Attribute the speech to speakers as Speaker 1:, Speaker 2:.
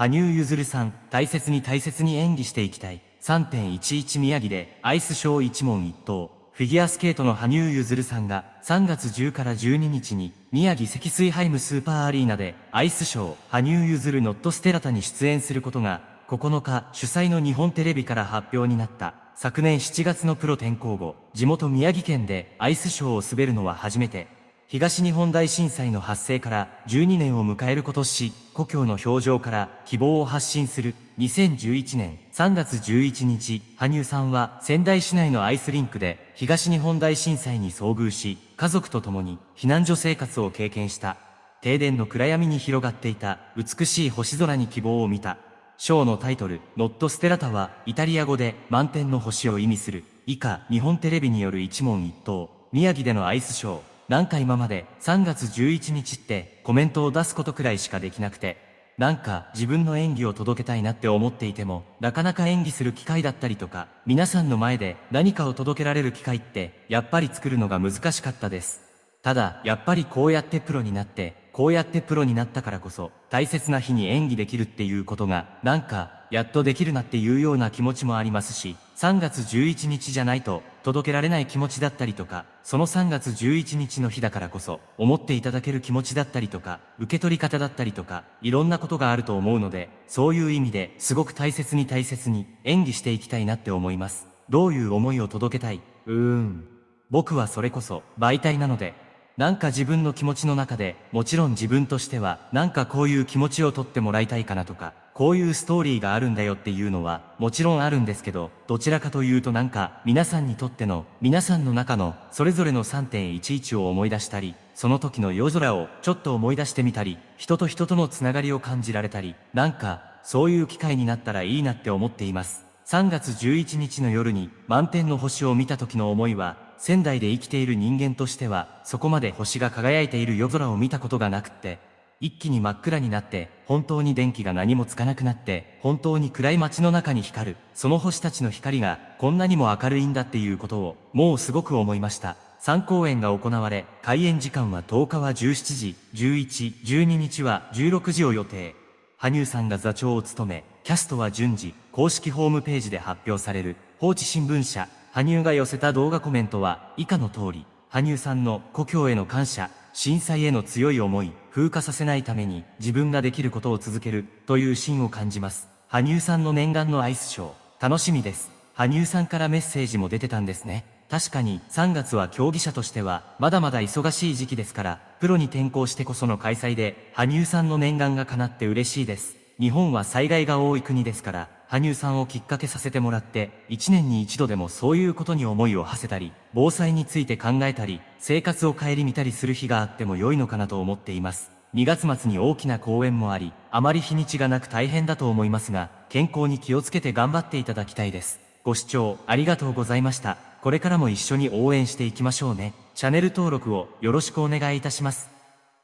Speaker 1: 羽生結弦さん、大切に大切に演技していきたい。3.11宮城でアイスショー一問一答。フィギュアスケートの羽生結弦さんが3月10から12日に宮城積水ハイムスーパーアリーナでアイスショー羽生結弦ノットステラタに出演することが9日主催の日本テレビから発表になった昨年7月のプロ転向後地元宮城県でアイスショーを滑るのは初めて東日本大震災の発生から12年を迎える今年、故郷の表情から希望を発信する2011年3月11日、羽生さんは仙台市内のアイスリンクで東日本大震災に遭遇し、家族と共に避難所生活を経験した。停電の暗闇に広がっていた美しい星空に希望を見た。ショーのタイトル、ノットステラタはイタリア語で満天の星を意味する。以下、日本テレビによる一問一答。宮城でのアイスショー。なんか今まで3月11日ってコメントを出すことくらいしかできなくて、なんか自分の演技を届けたいなって思っていても、なかなか演技する機会だったりとか、皆さんの前で何かを届けられる機会って、やっぱり作るのが難しかったです。ただ、やっぱりこうやってプロになって、こうやってプロになったからこそ、大切な日に演技できるっていうことが、なんか、やっとできるなっていうような気持ちもありますし、3月11日じゃないと届けられない気持ちだったりとか、その3月11日の日だからこそ思っていただける気持ちだったりとか、受け取り方だったりとか、いろんなことがあると思うので、そういう意味ですごく大切に大切に演技していきたいなって思います。どういう思いを届けたい？うーん。僕はそれこそ媒体なので、なんか自分の気持ちの中で、もちろん自分としては、なんかこういう気持ちを取ってもらいたいかなとか、こういうストーリーがあるんだよっていうのは、もちろんあるんですけど、どちらかというとなんか、皆さんにとっての、皆さんの中の、それぞれの3.11を思い出したり、その時の夜空をちょっと思い出してみたり、人と人とのつながりを感じられたり、なんか、そういう機会になったらいいなって思っています。3月11日の夜に満天の星を見た時の思いは、仙台で生きている人間としては、そこまで星が輝いている夜空を見たことがなくって、一気に真っ暗になって、本当に電気が何もつかなくなって、本当に暗い街の中に光る、その星たちの光がこんなにも明るいんだっていうことを、もうすごく思いました。3公演が行われ、開演時間は10日は17時、11、12日は16時を予定。羽生さんが座長を務め、キャストは順次、公式ホームページで発表される、放置新聞社、羽生が寄せた動画コメントは以下の通り、羽生さんの故郷への感謝、震災への強い思い、風化させないために自分ができることを続けるという芯を感じます。羽生さんの念願のアイスショー、楽しみです。羽生さんからメッセージも出てたんですね。確かに3月は競技者としてはまだまだ忙しい時期ですから、プロに転向してこその開催で、羽生さんの念願が叶って嬉しいです。日本は災害が多い国ですから、羽生さんをきっかけさせてもらって、一年に一度でもそういうことに思いを馳せたり、防災について考えたり、生活を顧みたりする日があっても良いのかなと思っています。2月末に大きな公演もあり、あまり日にちがなく大変だと思いますが、健康に気をつけて頑張っていただきたいです。ご視聴ありがとうございました。これからも一緒に応援していきましょうね。チャンネル登録をよろしくお願いいたします。